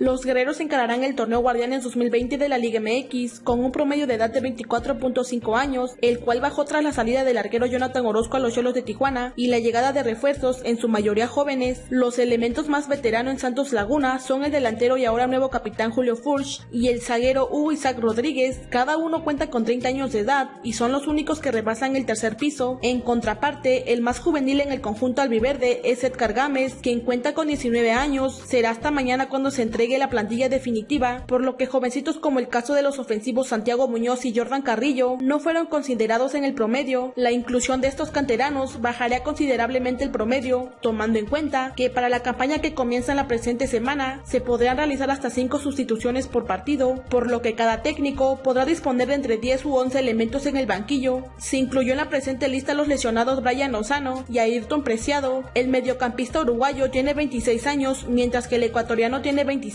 Los guerreros encararán el torneo Guardianes 2020 de la Liga MX con un promedio de edad de 24.5 años, el cual bajó tras la salida del arquero Jonathan Orozco a los Cholos de Tijuana y la llegada de refuerzos, en su mayoría jóvenes. Los elementos más veteranos en Santos Laguna son el delantero y ahora nuevo capitán Julio Furch y el zaguero Hugo Isaac Rodríguez. Cada uno cuenta con 30 años de edad y son los únicos que rebasan el tercer piso. En contraparte, el más juvenil en el conjunto albiverde es Edgar Gámez, quien cuenta con 19 años. Será hasta mañana cuando se entregue la plantilla definitiva, por lo que jovencitos como el caso de los ofensivos Santiago Muñoz y Jordan Carrillo no fueron considerados en el promedio. La inclusión de estos canteranos bajaría considerablemente el promedio, tomando en cuenta que para la campaña que comienza en la presente semana se podrán realizar hasta 5 sustituciones por partido, por lo que cada técnico podrá disponer de entre 10 u 11 elementos en el banquillo. Se incluyó en la presente lista los lesionados Brian Lozano y Ayrton Preciado. El mediocampista uruguayo tiene 26 años, mientras que el ecuatoriano tiene 25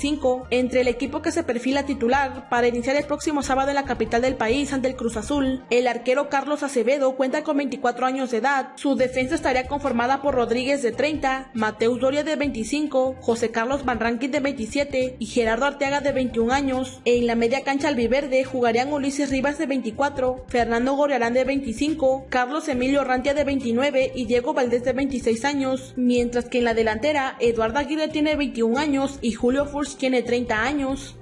entre el equipo que se perfila titular para iniciar el próximo sábado en la capital del país ante el Cruz Azul. El arquero Carlos Acevedo cuenta con 24 años de edad. Su defensa estaría conformada por Rodríguez de 30, Mateus Doria de 25, José Carlos Rankin de 27 y Gerardo Arteaga de 21 años. En la media cancha albiverde jugarían Ulises Rivas de 24, Fernando Goriarán de 25, Carlos Emilio Rantia de 29 y Diego Valdés de 26 años, mientras que en la delantera Eduardo Aguirre tiene 21 años y Julio Tiene 30 años.